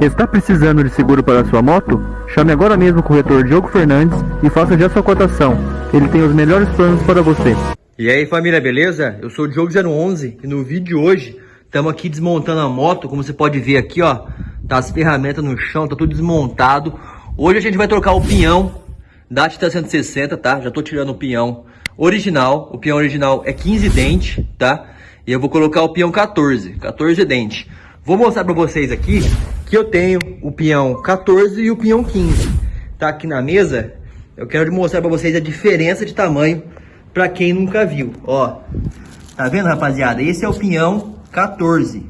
Está precisando de seguro para sua moto? Chame agora mesmo o corretor Diogo Fernandes e faça já sua cotação. Ele tem os melhores planos para você. E aí família, beleza? Eu sou o Diogo 011 e no vídeo de hoje estamos aqui desmontando a moto, como você pode ver aqui ó, tá as ferramentas no chão, tá tudo desmontado. Hoje a gente vai trocar o pinhão da Tita 160, tá? Já tô tirando o pinhão original, o pinhão original é 15 dentes, tá? E eu vou colocar o pinhão 14, 14 dentes. Vou mostrar para vocês aqui que eu tenho o pinhão 14 e o pinhão 15. Tá aqui na mesa, eu quero mostrar para vocês a diferença de tamanho para quem nunca viu. Ó, tá vendo rapaziada? Esse é o pinhão 14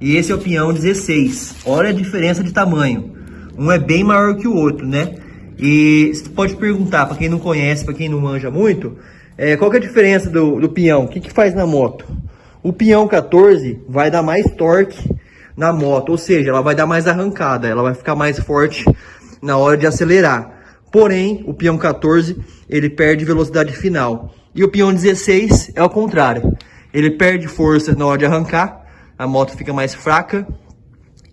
e esse é o pinhão 16. Olha a diferença de tamanho. Um é bem maior que o outro, né? E você pode perguntar, para quem não conhece, para quem não manja muito, é, qual que é a diferença do, do pinhão? O que, que faz na moto? O pinhão 14 vai dar mais torque na moto, ou seja, ela vai dar mais arrancada, ela vai ficar mais forte na hora de acelerar. Porém, o peão 14, ele perde velocidade final. E o peão 16 é o contrário. Ele perde força na hora de arrancar, a moto fica mais fraca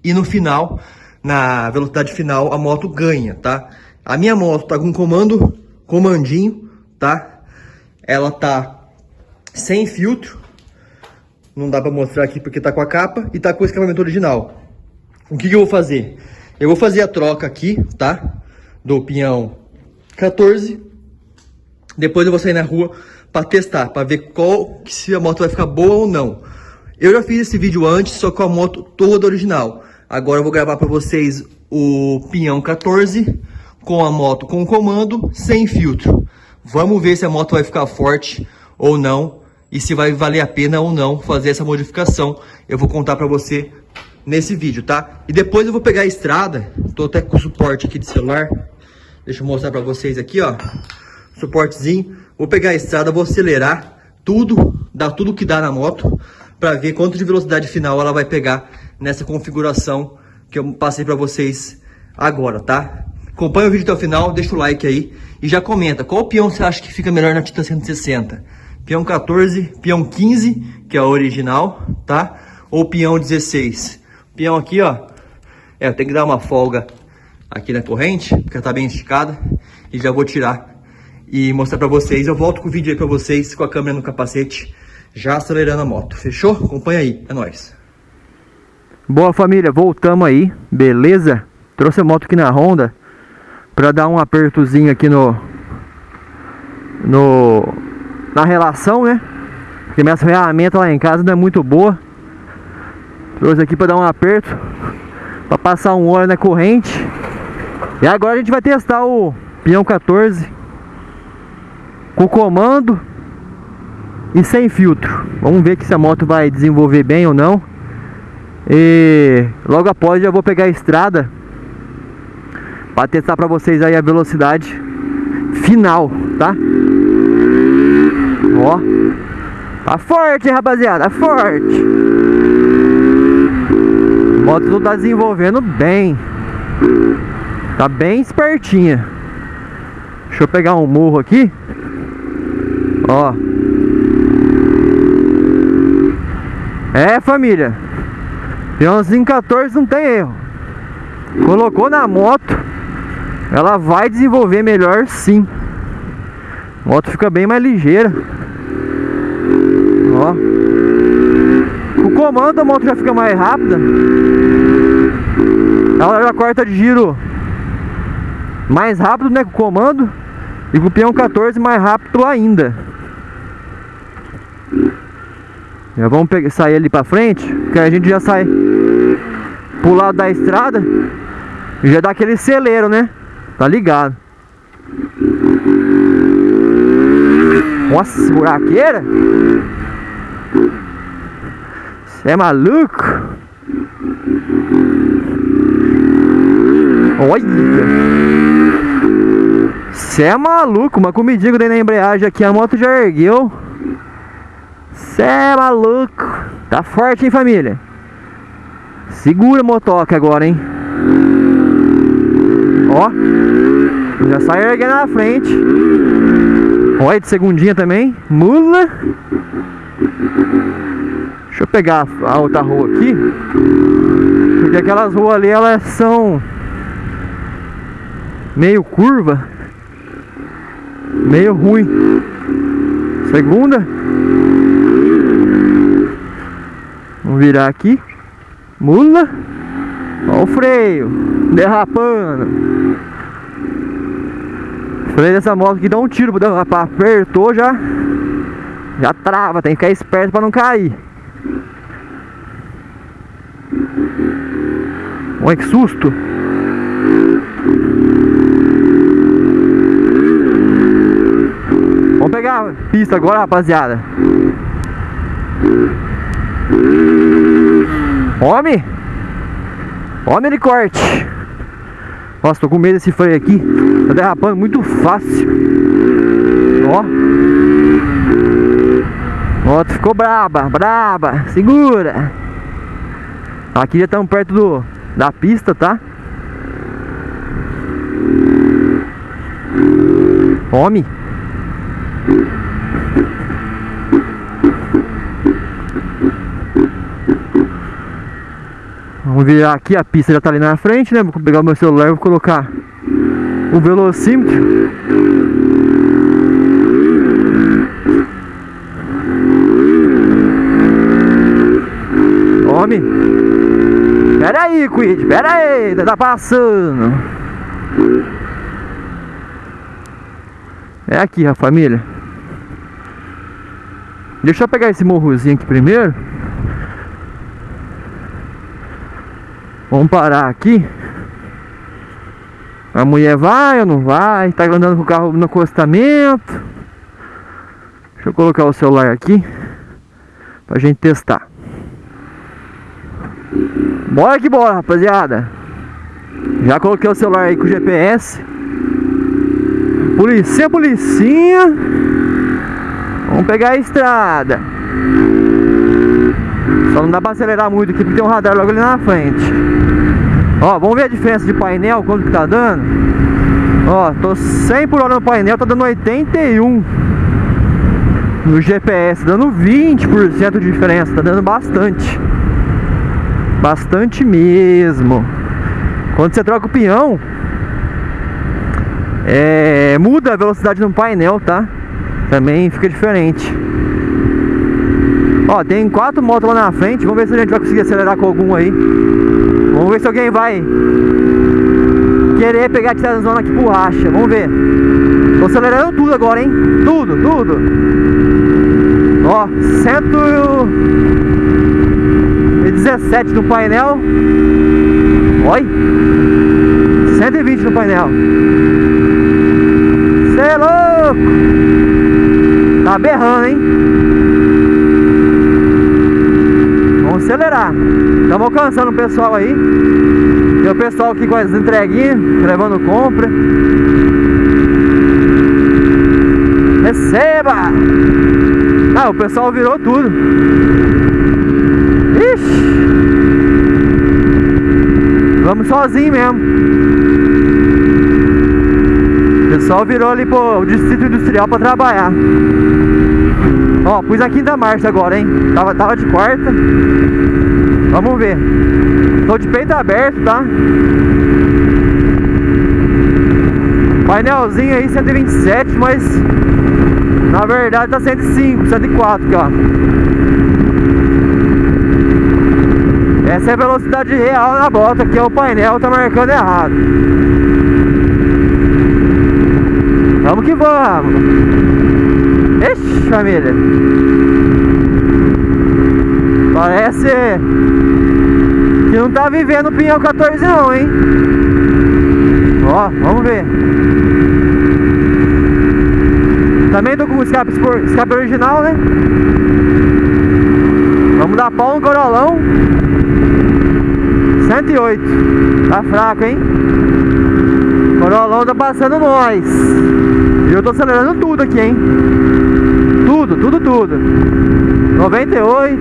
e no final, na velocidade final, a moto ganha, tá? A minha moto tá com comando, comandinho, tá? Ela tá sem filtro, não dá para mostrar aqui porque tá com a capa e tá com o escapamento original. O que, que eu vou fazer? Eu vou fazer a troca aqui, tá? Do pinhão 14. Depois eu vou sair na rua para testar, para ver qual se a moto vai ficar boa ou não. Eu já fiz esse vídeo antes, só com a moto toda original. Agora eu vou gravar para vocês o pinhão 14 com a moto com comando, sem filtro. Vamos ver se a moto vai ficar forte ou não e se vai valer a pena ou não fazer essa modificação. Eu vou contar para você nesse vídeo, tá? E depois eu vou pegar a estrada, tô até com suporte aqui de celular. Deixa eu mostrar para vocês aqui, ó. Suportezinho. Vou pegar a estrada, vou acelerar tudo, dar tudo que dá na moto, para ver quanto de velocidade final ela vai pegar nessa configuração que eu passei para vocês agora, tá? Acompanha o vídeo até o final, deixa o like aí e já comenta qual peão você acha que fica melhor na Tita 160 peão 14, peão 15, que é o original, tá? Ou peão 16. Peão aqui, ó, é, tem que dar uma folga aqui na corrente, porque ela tá bem esticada, e já vou tirar e mostrar pra vocês. Eu volto com o vídeo aí pra vocês, com a câmera no capacete, já acelerando a moto, fechou? Acompanha aí, é nóis. Boa família, voltamos aí, beleza? Trouxe a moto aqui na Honda, pra dar um apertozinho aqui no... No na relação, né? Porque minha ferramenta lá em casa não é muito boa. Trouxe aqui para dar um aperto, para passar um óleo na corrente. E agora a gente vai testar o peão 14 com comando e sem filtro. Vamos ver se a moto vai desenvolver bem ou não. E logo após já vou pegar a estrada para testar para vocês aí a velocidade final, tá? Ó. Tá forte, rapaziada. Forte. A moto tá desenvolvendo bem. Tá bem espertinha. Deixa eu pegar um morro aqui. Ó. É, família. Peãozinho 14 não tem erro. Colocou na moto. Ela vai desenvolver melhor sim. A moto fica bem mais ligeira. Ó. O comando a moto já fica mais rápida. Ela já corta de giro mais rápido, né, com o comando. E com o peão 14 mais rápido ainda. Já vamos pegar, sair ali pra frente, que a gente já sai pro lado da estrada. Já dá aquele celeiro, né? Tá ligado. Nossa, buraqueira. Você é maluco? Olha! Você é maluco, uma comidinha dentro na embreagem aqui, a moto já ergueu. Você é maluco. Tá forte, hein, família? Segura a motoca agora, hein? Ó. Já sai erguendo na frente. Olha de segundinha também. Mula. Deixa eu pegar a outra rua aqui. Porque aquelas ruas ali, elas são meio curva, meio ruim. Segunda. Vamos virar aqui. Mula. Olha o freio. Derrapando. O freio dessa moto aqui dá um tiro para derrapar. Apertou já. Já trava. Tem que ficar esperto para não cair. Olha que susto. Vamos pegar a pista agora, rapaziada. Homem! Homem de corte! Nossa, tô com medo desse freio aqui. Tá derrapando muito fácil. Ó. Ó, ficou braba, braba. Segura. Aqui já estamos perto do, da pista, tá? Homem. Vamos virar aqui, a pista já está ali na frente, né? Vou pegar o meu celular e vou colocar o velocímetro. Homem. Pera aí, Quid, pera aí, tá passando. É aqui, a família. Deixa eu pegar esse morrozinho aqui primeiro. Vamos parar aqui. A mulher vai ou não vai? Tá andando com o carro no acostamento. Deixa eu colocar o celular aqui. Pra gente testar. Bora que bora, rapaziada. Já coloquei o celular aí com o GPS. Policinha, policinha. Vamos pegar a estrada. Só não dá pra acelerar muito aqui porque tem um radar logo ali na frente. Ó, vamos ver a diferença de painel, quanto que tá dando. Ó, tô 100 por hora no painel, tá dando 81 no GPS, dando 20% de diferença, tá dando bastante. Bastante mesmo. Quando você troca o pinhão, é, muda a velocidade no painel, tá? Também fica diferente. Ó, tem quatro motos lá na frente. Vamos ver se a gente vai conseguir acelerar com algum aí. Vamos ver se alguém vai querer pegar a zona aqui por racha. Vamos ver. Tô acelerando tudo agora, hein? Tudo, tudo. Ó, 117 no painel. Oi. 120 no painel. Cê é louco. Tá berrando, hein? Vamos acelerar. Estamos alcançando o pessoal aí. Tem o pessoal aqui com as entreguinhas, levando compra. Receba! Ah, o pessoal virou tudo. Ixi! Vamos sozinho mesmo. O pessoal virou ali pro distrito industrial para trabalhar. Ó, pus a quinta marcha agora, hein? Tava, tava de quarta. Vamos ver. Tô de peito aberto, tá? Painelzinho aí 127, mas na verdade tá 105, 104 aqui, ó. Essa é a velocidade real na bota, que é o painel tá marcando errado. Vamos que vamos. Ixi, família. Parece que não tá vivendo o pinhão 14 não, hein? Ó, vamos ver. Também tô com o escape, escape original, né? Vamos dar pau no corolão. 108. Tá fraco, hein? Corolão tá passando nós. E eu tô acelerando tudo aqui, hein? Tudo, tudo, tudo. 98.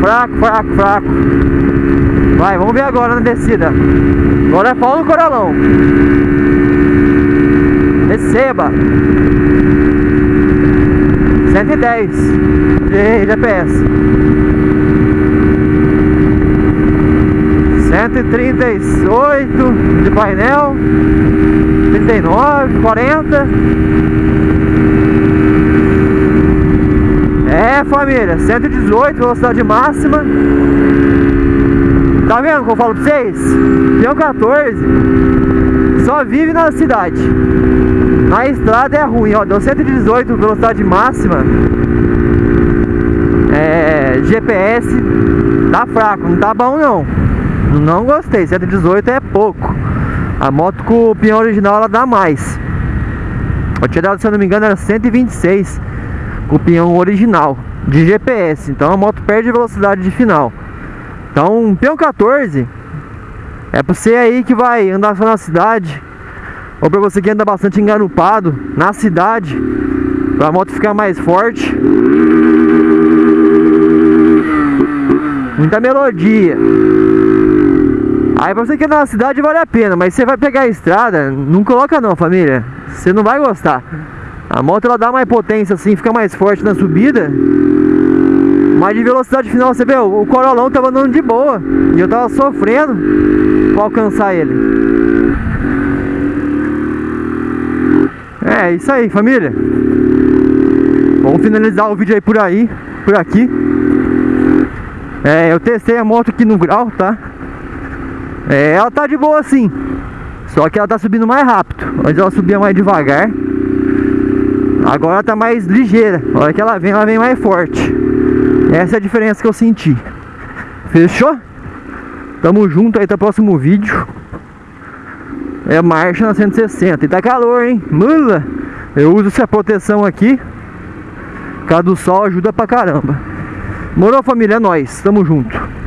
Fraco, fraco, fraco. Vai, vamos ver agora na descida. Agora é pau no corolão. Receba. 110 de GPS. 138 de painel 39, 40 É família, 118 velocidade máxima. Tá vendo como eu falo pra vocês? Um 14 Só vive na cidade. Na estrada é ruim, ó Deu 118 velocidade máxima. É... GPS Tá fraco, não tá bom não Não gostei, 118 é pouco. A moto com o pinhão original ela dá mais. Eu tinha dado, se eu não me engano, era 126 Com o pinhão original De GPS, então a moto perde velocidade de final. Então um pinhão 14 É pra você aí que vai andar só na cidade Ou pra você que anda bastante engarupado Na cidade Pra moto ficar mais forte. Muita melodia. Aí pra você que é na cidade vale a pena, mas você vai pegar a estrada, não coloca não, família. Você não vai gostar. A moto ela dá mais potência assim, fica mais forte na subida. Mas de velocidade final, você vê, o Corolão tava andando de boa. E eu tava sofrendo pra alcançar ele. É, isso aí, família. Vamos finalizar o vídeo aí por aí, por aqui. É, eu testei a moto aqui no grau, tá? É, ela tá de boa sim. Só que ela tá subindo mais rápido. Antes ela subia mais devagar. Agora ela tá mais ligeira. A hora que ela vem, ela vem mais forte. Essa é a diferença que eu senti. Fechou? Tamo junto aí, até o próximo vídeo. É marcha na 160. E tá calor, hein? Mula! Eu uso essa proteção aqui. Por causa do sol ajuda pra caramba. Morou família, é nóis, tamo junto.